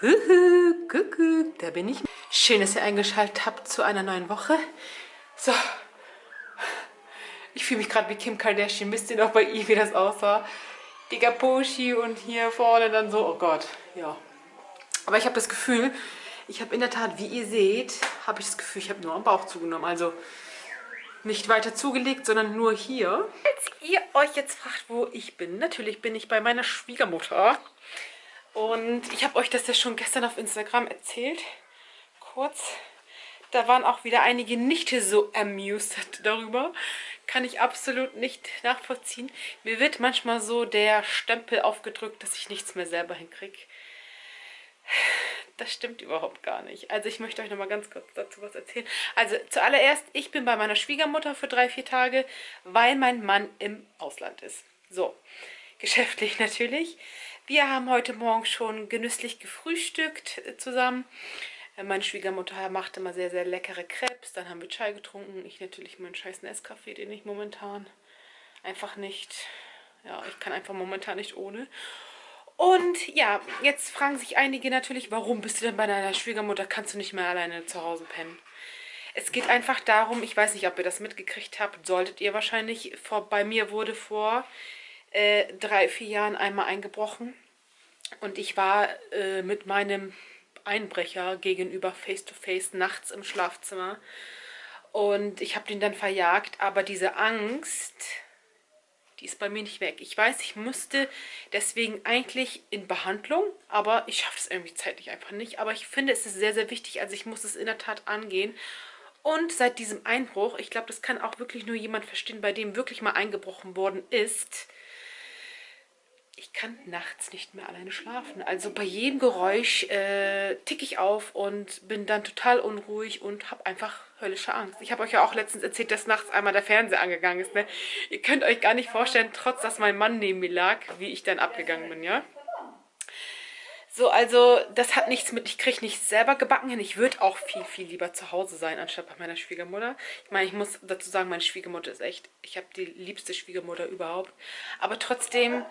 Kuckuck, da bin ich. Schön, dass ihr eingeschaltet habt zu einer neuen Woche. So, ich fühle mich gerade wie Kim Kardashian. Wisst ihr noch bei ihr, wie das aussah? Die Gaposhi und hier vorne dann so, oh Gott, ja. Aber ich habe das Gefühl, ich habe in der Tat, wie ihr seht, habe ich das Gefühl, ich habe nur am Bauch zugenommen. Also nicht weiter zugelegt, sondern nur hier. Als ihr euch jetzt fragt, wo ich bin, natürlich bin ich bei meiner Schwiegermutter. Und ich habe euch das ja schon gestern auf Instagram erzählt. Kurz. Da waren auch wieder einige nicht so amused darüber. Kann ich absolut nicht nachvollziehen. Mir wird manchmal so der Stempel aufgedrückt, dass ich nichts mehr selber hinkriege. Das stimmt überhaupt gar nicht. Also ich möchte euch noch mal ganz kurz dazu was erzählen. Also zuallererst, ich bin bei meiner Schwiegermutter für drei, vier Tage, weil mein Mann im Ausland ist. So, geschäftlich natürlich. Wir haben heute Morgen schon genüsslich gefrühstückt äh, zusammen. Äh, meine Schwiegermutter macht immer sehr, sehr leckere Crepes. Dann haben wir Chai getrunken. Ich natürlich meinen scheiß Nescafé, den ich momentan einfach nicht... Ja, ich kann einfach momentan nicht ohne. Und ja, jetzt fragen sich einige natürlich, warum bist du denn bei deiner Schwiegermutter? Kannst du nicht mehr alleine zu Hause pennen? Es geht einfach darum, ich weiß nicht, ob ihr das mitgekriegt habt, solltet ihr wahrscheinlich, vor, bei mir wurde vor äh, drei, vier Jahren einmal eingebrochen. Und ich war äh, mit meinem Einbrecher gegenüber face-to-face -face nachts im Schlafzimmer. Und ich habe den dann verjagt, aber diese Angst die ist bei mir nicht weg. Ich weiß, ich müsste deswegen eigentlich in Behandlung, aber ich schaffe es irgendwie zeitlich einfach nicht. Aber ich finde, es ist sehr, sehr wichtig. Also ich muss es in der Tat angehen. Und seit diesem Einbruch, ich glaube, das kann auch wirklich nur jemand verstehen, bei dem wirklich mal eingebrochen worden ist, ich kann nachts nicht mehr alleine schlafen. Also bei jedem Geräusch äh, ticke ich auf und bin dann total unruhig und habe einfach höllische Angst. Ich habe euch ja auch letztens erzählt, dass nachts einmal der Fernseher angegangen ist. Ne? Ihr könnt euch gar nicht vorstellen, trotz dass mein Mann neben mir lag, wie ich dann abgegangen bin, ja. So, also das hat nichts mit, ich kriege nichts selber gebacken hin. Ich würde auch viel, viel lieber zu Hause sein, anstatt bei meiner Schwiegermutter. Ich meine, ich muss dazu sagen, meine Schwiegermutter ist echt, ich habe die liebste Schwiegermutter überhaupt. Aber trotzdem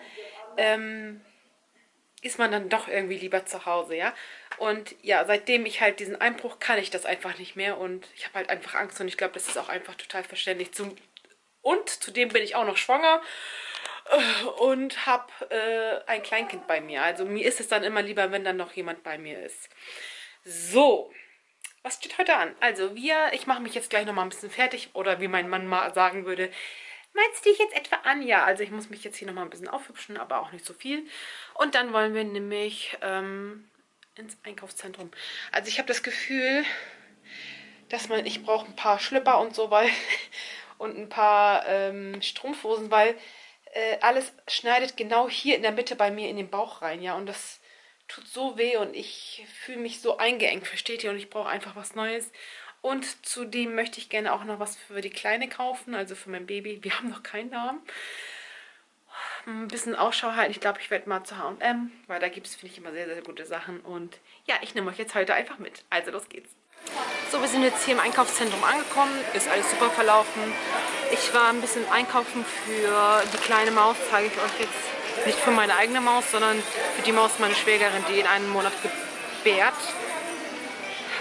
ähm, ist man dann doch irgendwie lieber zu Hause, ja. Und ja, seitdem ich halt diesen Einbruch kann ich das einfach nicht mehr und ich habe halt einfach Angst und ich glaube, das ist auch einfach total verständlich. Zum, und zudem bin ich auch noch schwanger und habe äh, ein Kleinkind bei mir. Also mir ist es dann immer lieber, wenn dann noch jemand bei mir ist. So, was steht heute an? Also wir, ich mache mich jetzt gleich nochmal ein bisschen fertig oder wie mein Mann mal sagen würde, Meinst du dich jetzt etwa an? Ja, also ich muss mich jetzt hier nochmal ein bisschen aufhübschen, aber auch nicht so viel. Und dann wollen wir nämlich ähm, ins Einkaufszentrum. Also ich habe das Gefühl, dass man, ich brauche ein paar Schlipper und so, weil und ein paar ähm, Strumpfhosen, weil äh, alles schneidet genau hier in der Mitte bei mir in den Bauch rein, ja, und das tut so weh und ich fühle mich so eingeengt, versteht ihr, und ich brauche einfach was Neues. Und zudem möchte ich gerne auch noch was für die Kleine kaufen, also für mein Baby. Wir haben noch keinen Namen. Ein bisschen Ausschau halten. Ich glaube, ich werde mal zu H&M, weil da gibt es, finde ich, immer sehr, sehr gute Sachen. Und ja, ich nehme euch jetzt heute einfach mit. Also, los geht's. So, wir sind jetzt hier im Einkaufszentrum angekommen. Ist alles super verlaufen. Ich war ein bisschen einkaufen für die kleine Maus, zeige ich euch jetzt. Nicht für meine eigene Maus, sondern für die Maus meiner Schwägerin, die in einem Monat gebärt.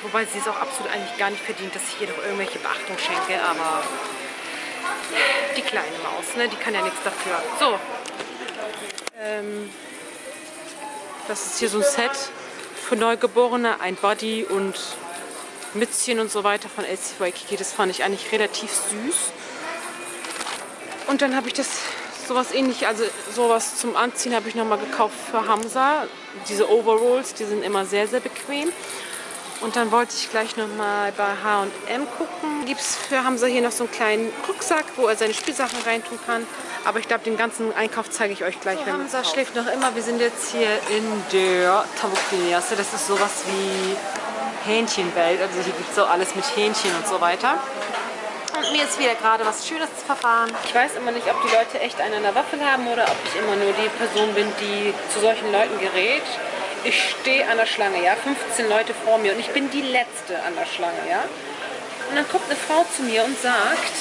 Wobei sie es auch absolut eigentlich gar nicht verdient, dass ich ihr doch irgendwelche Beachtung schenke. Aber die kleine Maus, ne? die kann ja nichts dafür. So. Ähm, das ist hier so ein Set für Neugeborene. Ein Body und Mützchen und so weiter von LC Waikiki. Das fand ich eigentlich relativ süß. Und dann habe ich das sowas ähnlich, also sowas zum Anziehen habe ich nochmal gekauft für Hamza. Diese Overalls, die sind immer sehr, sehr bequem. Und dann wollte ich gleich nochmal bei H&M gucken. Gibt es für Hamza hier noch so einen kleinen Rucksack, wo er seine Spielsachen reintun kann. Aber ich glaube, den ganzen Einkauf zeige ich euch gleich. So, Hamza schläft noch immer. Wir sind jetzt hier in der Tabukliniasse. Das ist sowas wie Hähnchenwelt. Also hier gibt es so alles mit Hähnchen und so weiter. Und mir ist wieder gerade was Schönes zu verfahren. Ich weiß immer nicht, ob die Leute echt einen an der Waffel haben oder ob ich immer nur die Person bin, die zu solchen Leuten gerät ich stehe an der Schlange, ja, 15 Leute vor mir und ich bin die Letzte an der Schlange, ja. Und dann kommt eine Frau zu mir und sagt,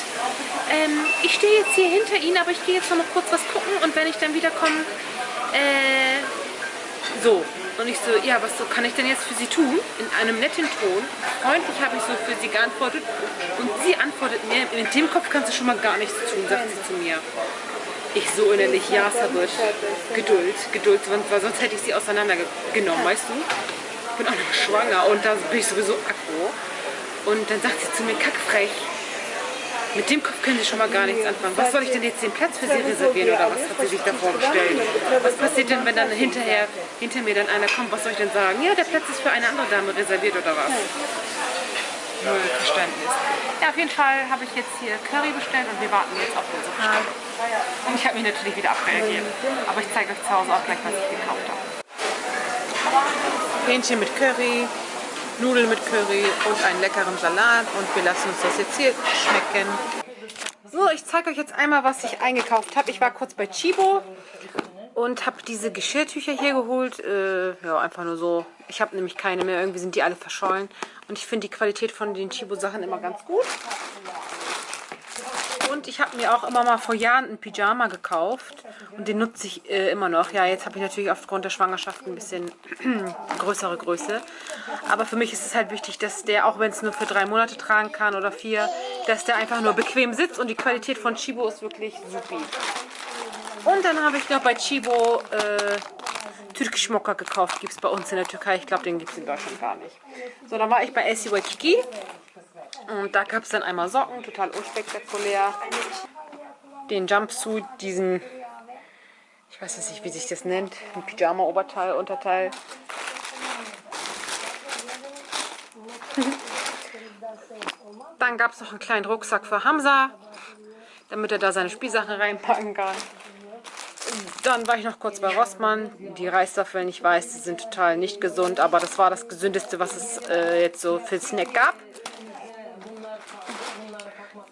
ähm, ich stehe jetzt hier hinter Ihnen, aber ich gehe jetzt noch kurz was gucken und wenn ich dann wiederkomme, äh, So, und ich so, ja, was so kann ich denn jetzt für sie tun? In einem netten Ton. Freundlich habe ich so für sie geantwortet. Und sie antwortet mir, in dem Kopf kannst du schon mal gar nichts tun, sagt sie zu mir. Ich so innerlich, ja, Sabit, Geduld, Geduld, weil sonst hätte ich sie auseinandergenommen, weißt du? Ich bin auch noch schwanger und da bin ich sowieso aggro. Und dann sagt sie zu mir, kackfrech, mit dem Kopf können Sie schon mal gar nichts anfangen. Was soll ich denn jetzt den Platz für Sie reservieren oder was hat sie sich da vorgestellt? Was passiert denn, wenn dann hinterher hinter mir dann einer kommt? Was soll ich denn sagen? Ja, der Platz ist für eine andere Dame reserviert oder was? Null Verständnis. Ja, auf jeden Fall habe ich jetzt hier Curry bestellt und wir warten jetzt auf unsere Bestellung. Und ich habe mich natürlich wieder abreagiert. Aber ich zeige euch zu Hause auch gleich, was ich gekauft habe. Hähnchen mit Curry, Nudeln mit Curry und einen leckeren Salat und wir lassen uns das jetzt hier schmecken. So, ich zeige euch jetzt einmal, was ich eingekauft habe. Ich war kurz bei Chibo und habe diese Geschirrtücher hier geholt. Äh, ja, einfach nur so. Ich habe nämlich keine mehr. Irgendwie sind die alle verschollen. Und ich finde die Qualität von den Chibo-Sachen immer ganz gut. Und ich habe mir auch immer mal vor Jahren einen Pyjama gekauft. Und den nutze ich äh, immer noch. Ja, jetzt habe ich natürlich aufgrund der Schwangerschaft ein bisschen größere Größe. Aber für mich ist es halt wichtig, dass der, auch wenn es nur für drei Monate tragen kann oder vier, dass der einfach nur bequem sitzt. Und die Qualität von Chibo ist wirklich supi. Und dann habe ich noch bei Chibo äh, Türkisch Mokka gekauft. Gibt es bei uns in der Türkei. Ich glaube, den gibt es in Deutschland gar nicht. So, dann war ich bei SC Waikiki. Und da gab es dann einmal Socken, total unspektakulär. Den Jumpsuit, diesen, ich weiß nicht, wie sich das nennt, ein Pyjama-Oberteil, Unterteil. Dann gab es noch einen kleinen Rucksack für Hamza, damit er da seine Spielsachen reinpacken kann. Dann war ich noch kurz bei Rossmann. Die Reiswaffeln, ich weiß, die sind total nicht gesund, aber das war das gesündeste, was es äh, jetzt so für Snack gab.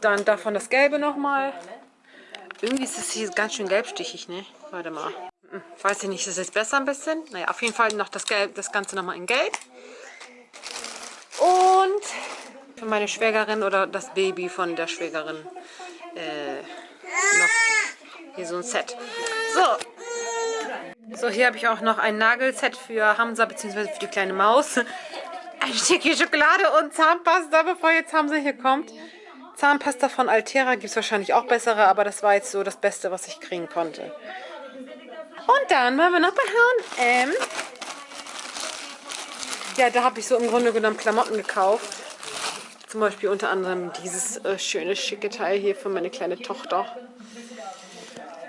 Dann davon das Gelbe nochmal. Irgendwie ist es hier ganz schön gelbstichig, ne? Warte mal. Hm, weiß ich nicht, ist es jetzt besser ein bisschen? Naja, auf jeden Fall noch das, Gelb, das Ganze nochmal in Gelb. Und für meine Schwägerin oder das Baby von der Schwägerin äh, noch hier so ein Set. So. So, hier habe ich auch noch ein Nagelset für Hamza bzw. für die kleine Maus. Ein Stückchen Schokolade und Zahnpasta, bevor jetzt Hamza hier kommt. Zahnpasta von Altera gibt es wahrscheinlich auch bessere, aber das war jetzt so das Beste, was ich kriegen konnte. Und dann waren wir noch bei H&M. Ja, da habe ich so im Grunde genommen Klamotten gekauft. Zum Beispiel unter anderem dieses äh, schöne, schicke Teil hier für meine kleine Tochter.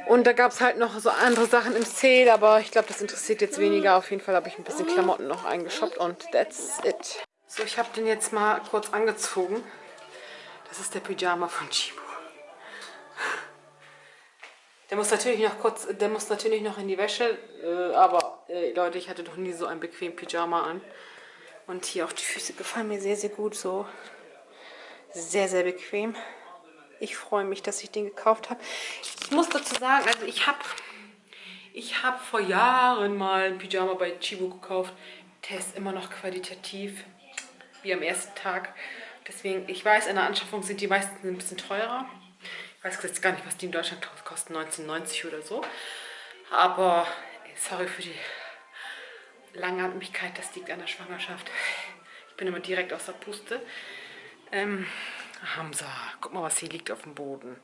Und da gab es halt noch so andere Sachen im Sale, aber ich glaube, das interessiert jetzt weniger. Auf jeden Fall habe ich ein bisschen Klamotten noch eingeshoppt und that's it. So, ich habe den jetzt mal kurz angezogen. Das ist der Pyjama von Chibo. Der muss natürlich noch kurz, der muss natürlich noch in die Wäsche, äh, aber äh, Leute, ich hatte doch nie so ein bequem Pyjama an. Und hier auch die Füße gefallen mir sehr, sehr gut so. Sehr, sehr bequem. Ich freue mich, dass ich den gekauft habe. Ich muss dazu sagen, also ich habe ich hab vor Jahren mal ein Pyjama bei Chibo gekauft. Der ist immer noch qualitativ, wie am ersten Tag. Deswegen, ich weiß, in der Anschaffung sind die meisten ein bisschen teurer. Ich weiß jetzt gar nicht, was die in Deutschland kosten, 19,90 oder so. Aber, sorry für die Langatmigkeit, das liegt an der Schwangerschaft. Ich bin immer direkt aus der Puste. Ähm, Hamza, guck mal, was hier liegt auf dem Boden.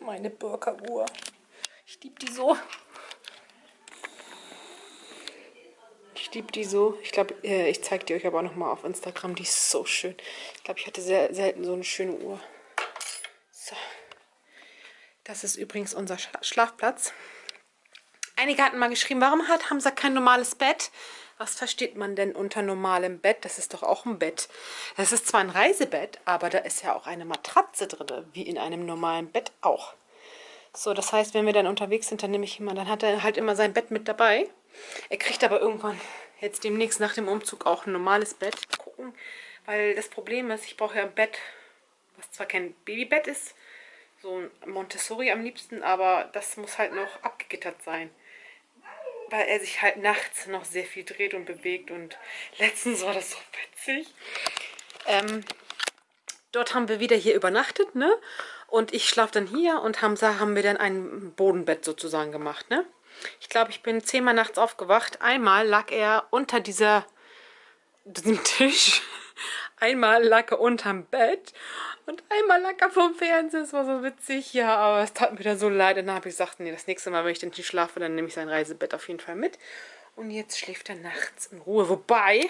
Meine Burka-Uhr. Ich liebe die so. Liebe die so. Ich glaube, äh, ich zeige die euch aber noch mal auf Instagram. Die ist so schön. Ich glaube, ich hatte sehr selten so eine schöne Uhr. So. Das ist übrigens unser Schlafplatz. Einige hatten mal geschrieben, warum hat Hamza kein normales Bett? Was versteht man denn unter normalem Bett? Das ist doch auch ein Bett. Das ist zwar ein Reisebett, aber da ist ja auch eine Matratze drin, wie in einem normalen Bett auch. So, das heißt, wenn wir dann unterwegs sind, dann nehme ich immer, dann hat er halt immer sein Bett mit dabei. Er kriegt aber irgendwann jetzt demnächst nach dem Umzug auch ein normales Bett gucken, weil das Problem ist, ich brauche ja ein Bett, was zwar kein Babybett ist, so ein Montessori am liebsten, aber das muss halt noch abgegittert sein, weil er sich halt nachts noch sehr viel dreht und bewegt und letztens war das so witzig. Ähm, dort haben wir wieder hier übernachtet, ne? Und ich schlafe dann hier und Hamza haben wir dann ein Bodenbett sozusagen gemacht, ne? Ich glaube, ich bin zehnmal nachts aufgewacht. Einmal lag er unter dieser, diesem Tisch. Einmal lag er unterm Bett. Und einmal lag er vom Fernseher. Es war so witzig. Ja, aber es tat mir da so leid. Und dann habe ich gesagt, nee, das nächste Mal, wenn ich dann nicht schlafe, dann nehme ich sein Reisebett auf jeden Fall mit. Und jetzt schläft er nachts in Ruhe. Wobei,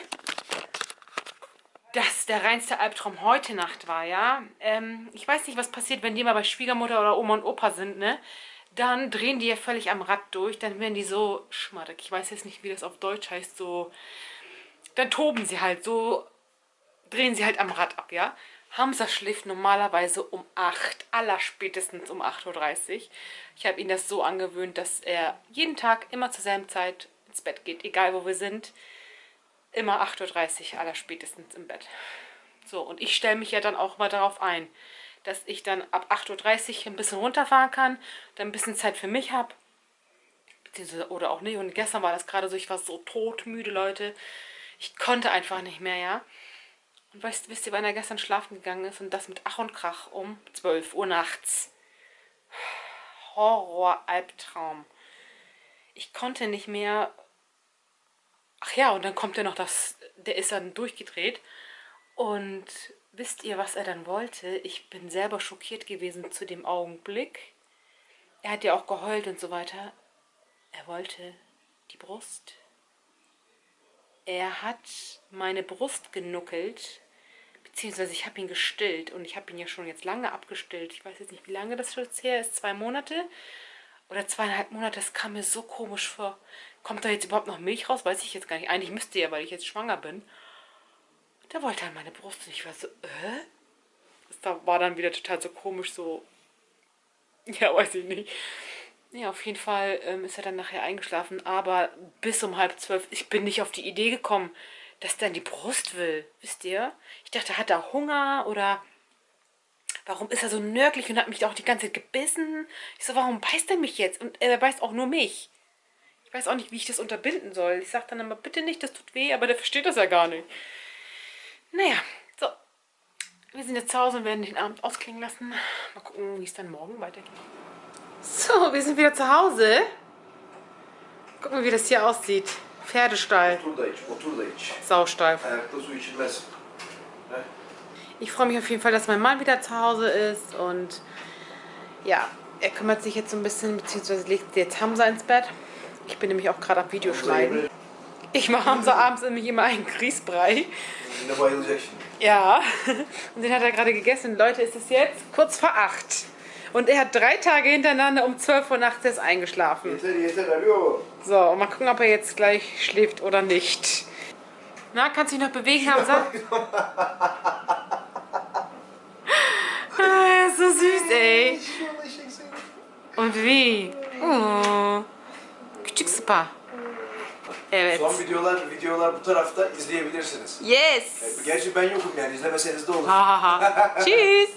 das der reinste Albtraum heute Nacht war, ja. Ähm, ich weiß nicht, was passiert, wenn die mal bei Schwiegermutter oder Oma und Opa sind, ne? Dann drehen die ja völlig am Rad durch, dann werden die so schmattig. Ich weiß jetzt nicht, wie das auf Deutsch heißt, so... Dann toben sie halt, so drehen sie halt am Rad ab, ja. Hamza schläft normalerweise um 8, aller spätestens um 8.30 Uhr. Ich habe ihn das so angewöhnt, dass er jeden Tag immer zur selben Zeit ins Bett geht, egal wo wir sind immer 8.30 Uhr aller spätestens im Bett. So, und ich stelle mich ja dann auch mal darauf ein, dass ich dann ab 8.30 Uhr ein bisschen runterfahren kann, dann ein bisschen Zeit für mich habe. Oder auch nicht. Und gestern war das gerade so, ich war so todmüde, Leute. Ich konnte einfach nicht mehr, ja. Und weißt, wisst ihr, wann er gestern schlafen gegangen ist? Und das mit Ach und Krach um 12 Uhr nachts. Horror, Albtraum. Ich konnte nicht mehr Ach ja, und dann kommt er noch das, der ist dann durchgedreht. Und wisst ihr, was er dann wollte? Ich bin selber schockiert gewesen zu dem Augenblick. Er hat ja auch geheult und so weiter. Er wollte die Brust. Er hat meine Brust genuckelt, beziehungsweise ich habe ihn gestillt und ich habe ihn ja schon jetzt lange abgestillt. Ich weiß jetzt nicht, wie lange das jetzt her ist, zwei Monate oder zweieinhalb Monate. Das kam mir so komisch vor. Kommt da jetzt überhaupt noch Milch raus? Weiß ich jetzt gar nicht. Eigentlich müsste ja, weil ich jetzt schwanger bin. Der wollte halt meine Brust und ich war so, äh? Das war dann wieder total so komisch, so, ja, weiß ich nicht. Ja, auf jeden Fall ähm, ist er dann nachher eingeschlafen, aber bis um halb zwölf, ich bin nicht auf die Idee gekommen, dass der in die Brust will, wisst ihr? Ich dachte, hat er Hunger oder warum ist er so nörglich und hat mich auch die ganze Zeit gebissen? Ich so, warum beißt er mich jetzt? Und er beißt auch nur mich. Ich weiß auch nicht, wie ich das unterbinden soll. Ich sage dann immer, bitte nicht, das tut weh, aber der versteht das ja gar nicht. Naja, so. Wir sind jetzt zu Hause und werden den Abend ausklingen lassen. Mal gucken, wie es dann morgen weitergeht. So, wir sind wieder zu Hause. Gucken, wie das hier aussieht. Pferdestall. Saustall. Ich freue mich auf jeden Fall, dass mein Mann wieder zu Hause ist und ja, er kümmert sich jetzt so ein bisschen, beziehungsweise legt jetzt Hamza ins Bett. Ich bin nämlich auch gerade am Videoschneiden. Ich mache abends, abends nämlich immer einen Grießbrei. Ja, und den hat er gerade gegessen. Leute, ist es jetzt kurz vor acht. Und er hat drei Tage hintereinander um 12 Uhr nachts jetzt eingeschlafen. So, und mal gucken, ob er jetzt gleich schläft oder nicht. Na, kannst du dich noch bewegen, Hamza? ah, so süß, ey. Und wie? Oh. Küçük spa. Evet. Son videolar videolar bu tarafta izleyebilirsiniz. Yes. Gerçi ben yokum yani izlemeseniz de olur. Ha ha ha. Tschüss.